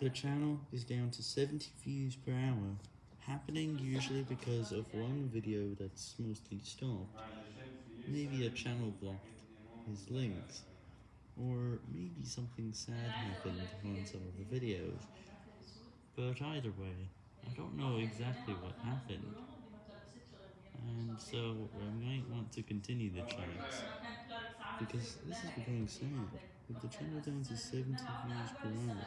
The channel is down to 70 views per hour, happening usually because of one video that's mostly stopped, maybe a channel blocked his links, or maybe something sad happened on some of the videos, but either way, I don't know exactly what happened, and so I might want to continue the chance, because this is becoming sad, with the channel down to 70 views per hour.